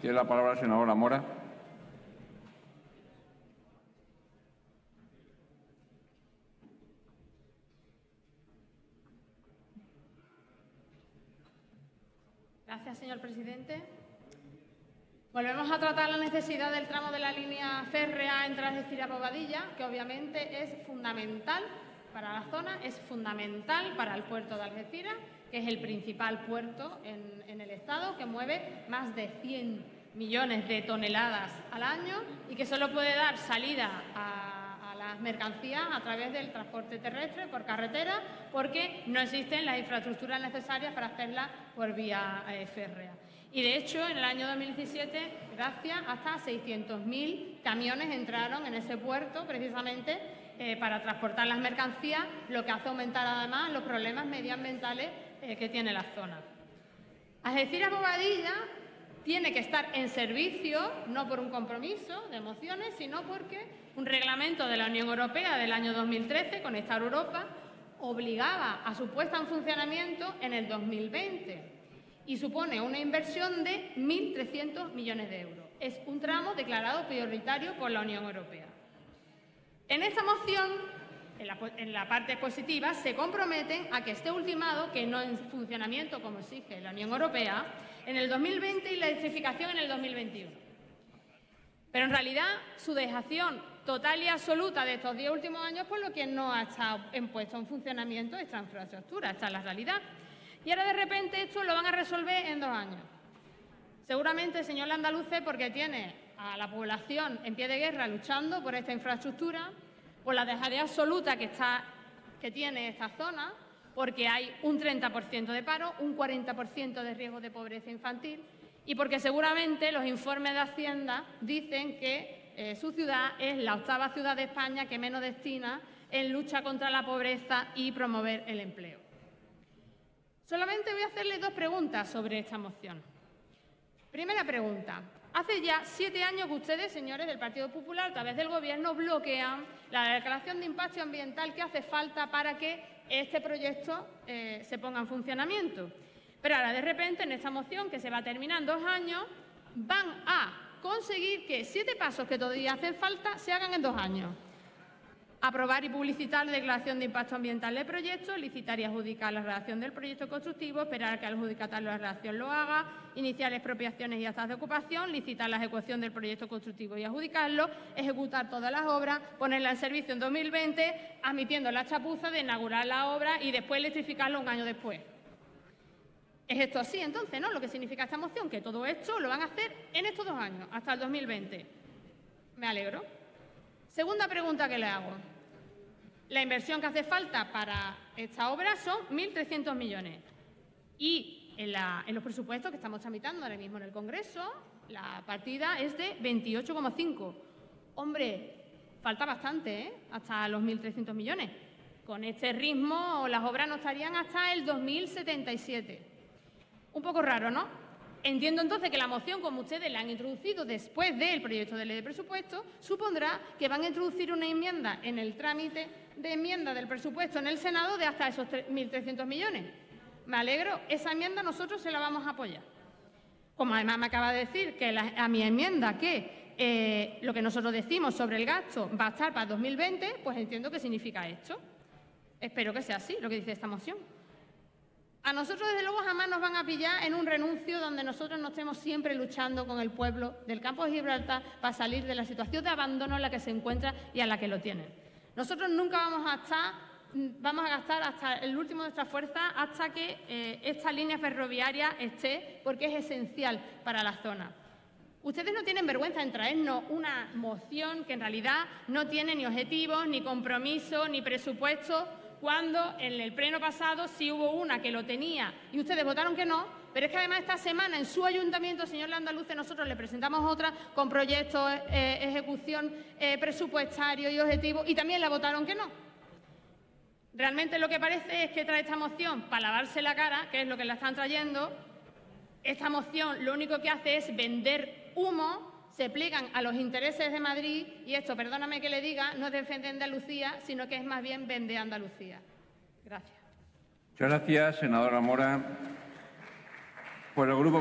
Tiene la palabra la senadora Mora. Gracias, señor presidente. Volvemos a tratar la necesidad del tramo de la línea férrea entre Algeciras y Bobadilla, que obviamente es fundamental para la zona, es fundamental para el puerto de Algeciras, que es el principal puerto en, en el Estado, que mueve más de 100 millones de toneladas al año y que solo puede dar salida a, las mercancías a través del transporte terrestre, por carretera, porque no existen las infraestructuras necesarias para hacerla por vía eh, férrea. Y de hecho, en el año 2017, gracias, hasta 600.000 camiones entraron en ese puerto precisamente eh, para transportar las mercancías, lo que hace aumentar además los problemas medioambientales eh, que tiene la zona. Algeciras Bobadilla tiene que estar en servicio, no por un compromiso de emociones, sino porque un reglamento de la Unión Europea del año 2013, Conectar Europa, obligaba a su puesta en funcionamiento en el 2020 y supone una inversión de 1.300 millones de euros. Es un tramo declarado prioritario por la Unión Europea. En esta moción, en la, parte positiva, se comprometen a que esté ultimado, que no en funcionamiento como exige la Unión Europea, en el 2020 y la electrificación en el 2021. Pero en realidad su dejación total y absoluta de estos diez últimos años, por lo que no ha estado en puesto en funcionamiento esta infraestructura, esta es la realidad. Y ahora de repente esto lo van a resolver en dos años. Seguramente, señor Landaluce, porque tiene a la población en pie de guerra luchando por esta infraestructura, por la dejadez absoluta que, está, que tiene esta zona, porque hay un 30% de paro, un 40% de riesgo de pobreza infantil y porque seguramente los informes de Hacienda dicen que eh, su ciudad es la octava ciudad de España que menos destina en lucha contra la pobreza y promover el empleo. Solamente voy a hacerle dos preguntas sobre esta moción. Primera pregunta. Hace ya siete años que ustedes, señores del Partido Popular, a través del Gobierno, bloquean la declaración de impacto ambiental que hace falta para que este proyecto eh, se ponga en funcionamiento. Pero ahora, de repente, en esta moción, que se va a terminar en dos años, van a conseguir que siete pasos que todavía hacen falta se hagan en dos años. Aprobar y publicitar la declaración de impacto ambiental del proyecto, licitar y adjudicar la redacción del proyecto constructivo, esperar a que el adjudicatario la redacción lo haga, iniciar expropiaciones y actas de ocupación, licitar la ejecución del proyecto constructivo y adjudicarlo, ejecutar todas las obras, ponerla en servicio en 2020, admitiendo la chapuza de inaugurar la obra y después electrificarlo un año después. Es esto así, entonces, ¿no? Lo que significa esta moción, que todo esto lo van a hacer en estos dos años, hasta el 2020. Me alegro. Segunda pregunta que le hago. La inversión que hace falta para esta obra son 1.300 millones. Y en, los presupuestos que estamos tramitando ahora mismo en el Congreso, la partida es de 28,5. Hombre, falta bastante, ¿eh? Hasta los 1.300 millones. Con este ritmo, las obras no estarían hasta el 2077. Un poco raro, ¿no? Entiendo entonces que la moción, como ustedes la han introducido después del proyecto de ley de presupuesto, supondrá que van a introducir una enmienda en el trámite de enmienda del presupuesto en el Senado de hasta esos 1.300 millones. Me alegro, esa enmienda nosotros se la vamos a apoyar. Como además me acaba de decir que a mi enmienda que eh, lo que nosotros decimos sobre el gasto va a estar para 2020, pues entiendo que significa esto. Espero que sea así lo que dice esta moción. A nosotros, desde luego, jamás nos van a pillar en un renuncio donde nosotros no estemos siempre luchando con el pueblo del campo de Gibraltar para salir de la situación de abandono en la que se encuentra y a la que lo tienen. Nosotros nunca vamos a estar, vamos a gastar hasta el último de nuestra fuerza hasta que eh, esta línea ferroviaria esté, porque es esencial para la zona. Ustedes no tienen vergüenza en traernos una moción que en realidad no tiene ni objetivos, ni compromiso, ni presupuesto, cuando en el pleno pasado sí hubo una que lo tenía y ustedes votaron que no, pero es que además esta semana en su ayuntamiento, señor Landaluce, nosotros le presentamos otra con proyectos, eh, ejecución eh, presupuestario y objetivo y también la votaron que no. Realmente lo que parece es que trae esta moción para lavarse la cara, que es lo que la están trayendo. Esta moción lo único que hace es vender humo se pliegan a los intereses de Madrid y esto, perdóname que le diga, no es defender Andalucía, sino que es más bien vender Andalucía. Gracias. Muchas gracias, senadora Mora. Por el grupo